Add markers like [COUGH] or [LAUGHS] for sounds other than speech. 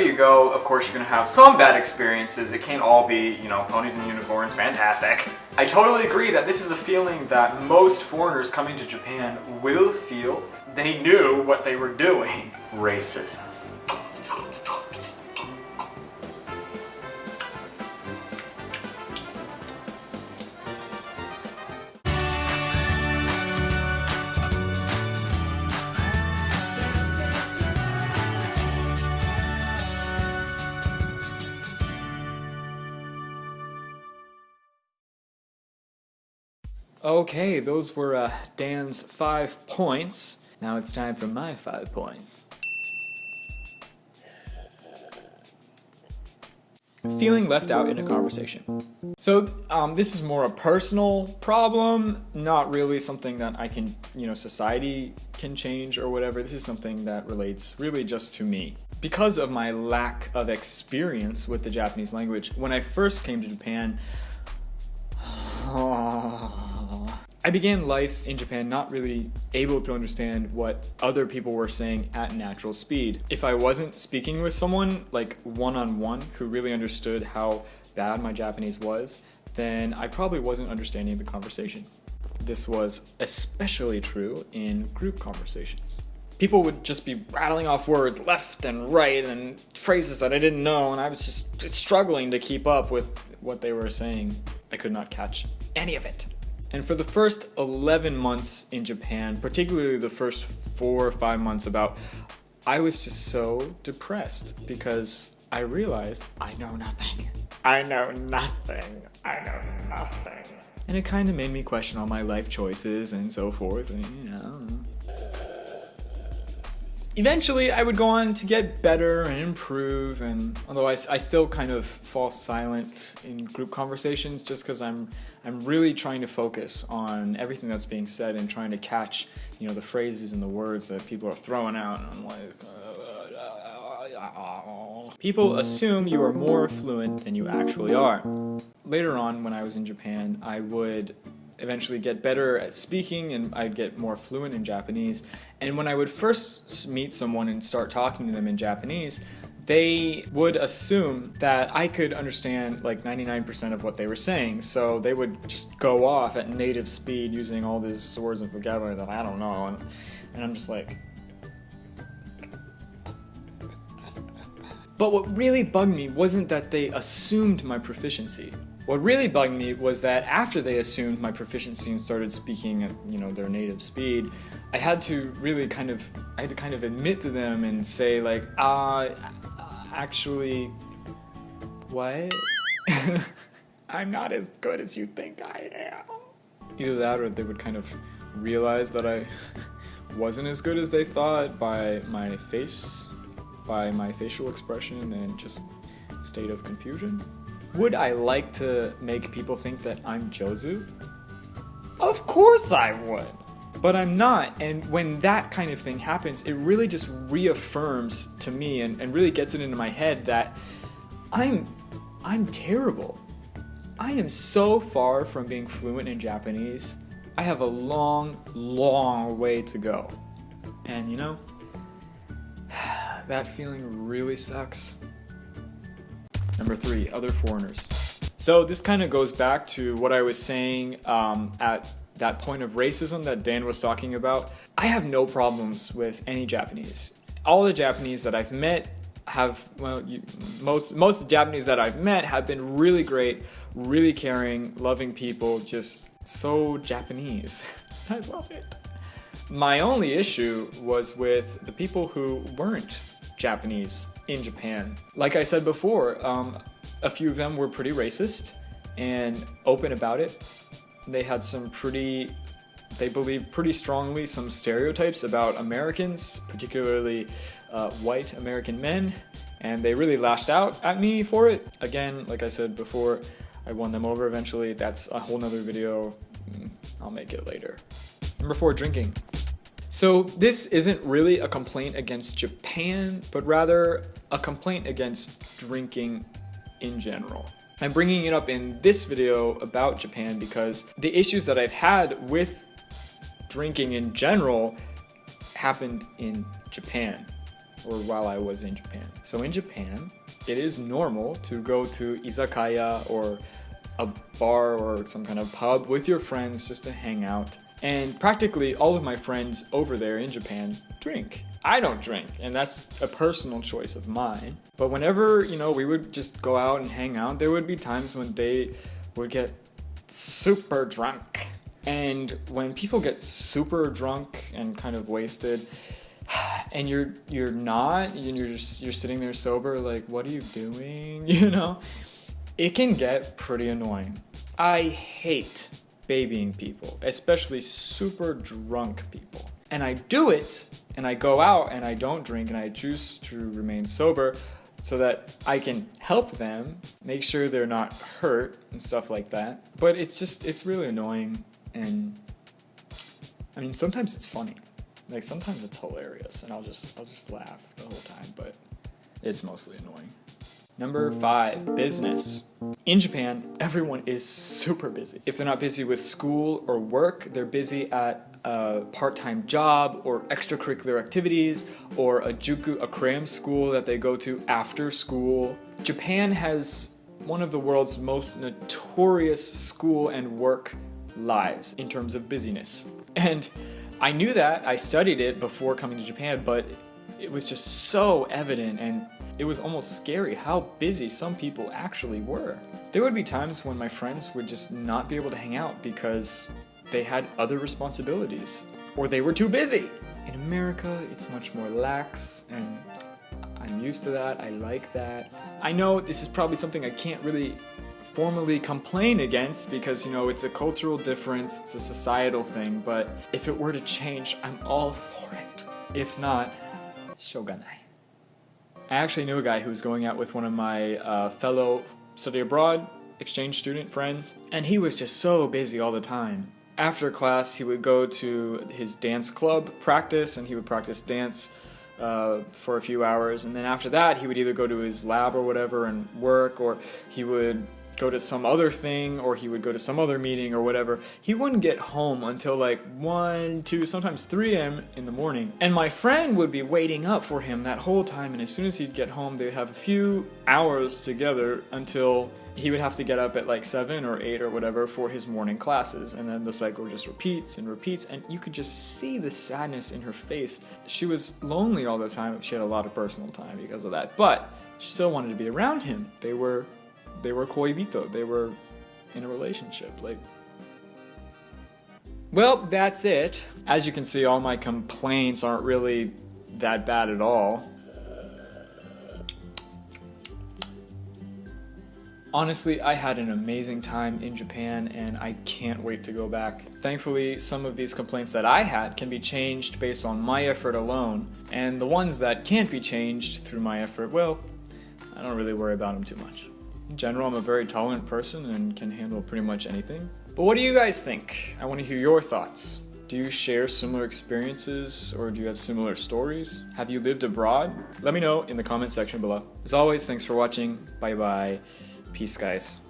wherever you go, of course, you're gonna have some bad experiences. It can't all be, you know, ponies and unicorns, fantastic. I totally agree that this is a feeling that most foreigners coming to Japan will feel. They knew what they were doing. [LAUGHS] Racism. Okay, those were uh, Dan's five points. Now it's time for my five points. Feeling left out in a conversation. So um, this is more a personal problem, not really something that I can, you know, society can change or whatever. This is something that relates really just to me. Because of my lack of experience with the Japanese language, when I first came to Japan, I began life in Japan not really able to understand what other people were saying at natural speed. If I wasn't speaking with someone like one-on-one -on -one who really understood how bad my Japanese was, then I probably wasn't understanding the conversation. This was especially true in group conversations. People would just be rattling off words left and right and phrases that I didn't know and I was just struggling to keep up with what they were saying. I could not catch any of it. And for the first 11 months in Japan, particularly the first four or five months about, I was just so depressed because I realized I know nothing. I know nothing. I know nothing. And it kind of made me question all my life choices and so forth, and you know. Eventually, I would go on to get better and improve, and although I, I still kind of fall silent in group conversations just because I'm I'm really trying to focus on everything that's being said and trying to catch, you know, the phrases and the words that people are throwing out. And I'm like, uh, uh, uh, uh people mm. assume you are more fluent than you actually are. Later on, when I was in Japan, I would eventually get better at speaking and I'd get more fluent in Japanese. And when I would first meet someone and start talking to them in Japanese, they would assume that I could understand like 99% of what they were saying. So they would just go off at native speed using all these words and vocabulary that I don't know. And, and I'm just like. But what really bugged me wasn't that they assumed my proficiency. What really bugged me was that after they assumed my proficiency and started speaking at, you know, their native speed, I had to really kind of, I had to kind of admit to them and say like, uh, actually, what? [LAUGHS] I'm not as good as you think I am. Either that or they would kind of realize that I [LAUGHS] wasn't as good as they thought by my face, by my facial expression and just state of confusion. Would I like to make people think that I'm Jozu? Of course I would! but I'm not. And when that kind of thing happens, it really just reaffirms to me and, and really gets it into my head that I'm I'm terrible. I am so far from being fluent in Japanese. I have a long, long way to go. And you know, [SIGHS] that feeling really sucks. Number three, other foreigners. So this kind of goes back to what I was saying um, at that point of racism that Dan was talking about, I have no problems with any Japanese. All the Japanese that I've met have well you, most most Japanese that I've met have been really great, really caring, loving people, just so Japanese. [LAUGHS] I love it. My only issue was with the people who weren't Japanese in Japan. Like I said before, um, a few of them were pretty racist and open about it they had some pretty, they believed pretty strongly some stereotypes about Americans, particularly uh, white American men, and they really lashed out at me for it. Again, like I said before, I won them over eventually. That's a whole nother video. Mm, I'll make it later. Number four, drinking. So this isn't really a complaint against Japan, but rather a complaint against drinking in general. I'm bringing it up in this video about Japan because the issues that I've had with drinking in general happened in Japan. or while I was in Japan. So in Japan, it is normal to go to izakaya or a bar or some kind of pub with your friends just to hang out. And practically all of my friends over there in Japan drink. I don't drink, and that's a personal choice of mine. But whenever, you know, we would just go out and hang out, there would be times when they would get super drunk. And when people get super drunk and kind of wasted, [SIGHS] and you're you're not, and you're just you're sitting there sober, like, what are you doing? [LAUGHS] You know? It can get pretty annoying. I hate babying people, especially super drunk people. And I do it, and I go out and I don't drink and I choose to remain sober so that I can help them, make sure they're not hurt and stuff like that. But it's just, it's really annoying and I mean, sometimes it's funny. Like sometimes it's hilarious and I'll just, I'll just laugh the whole time, but it's mostly annoying. Number five, business. In Japan, everyone is super busy. If they're not busy with school or work, they're busy at a part-time job or extracurricular activities or a juku, a cram school that they go to after school. Japan has one of the world's most notorious school and work lives in terms of busyness. And I knew that, I studied it before coming to Japan, but it was just so evident and it was almost scary how busy some people actually were. There would be times when my friends would just not be able to hang out because they had other responsibilities or they were too busy. In America, it's much more lax and I'm used to that. I like that. I know this is probably something I can't really formally complain against because you know it's a cultural difference, it's a societal thing, but if it were to change, I'm all for it. If not, shoganai. I actually knew a guy who was going out with one of my uh, fellow study abroad exchange student friends, and he was just so busy all the time. After class, he would go to his dance club practice, and he would practice dance uh, for a few hours, and then after that, he would either go to his lab or whatever and work, or he would go to some other thing or he would go to some other meeting or whatever, he wouldn't get home until like 1, 2, sometimes 3 a.m. in the morning. And my friend would be waiting up for him that whole time, and as soon as he'd get home, they'd have a few hours together until he would have to get up at like 7 or 8 or whatever for his morning classes. And then the cycle just repeats and repeats and you could just see the sadness in her face. She was lonely all the time. She had a lot of personal time because of that. But she still wanted to be around him. They were they were koibito. They were in a relationship. Like, well, that's it. As you can see, all my complaints aren't really that bad at all. Honestly, I had an amazing time in Japan and I can't wait to go back. Thankfully, some of these complaints that I had can be changed based on my effort alone, and the ones that can't be changed through my effort, well, I don't really worry about them too much. In general, I'm a very tolerant person and can handle pretty much anything. But what do you guys think? I want to hear your thoughts. Do you share similar experiences or do you have similar stories? Have you lived abroad? Let me know in the comment section below. As always, thanks for watching. Bye bye. Peace, guys.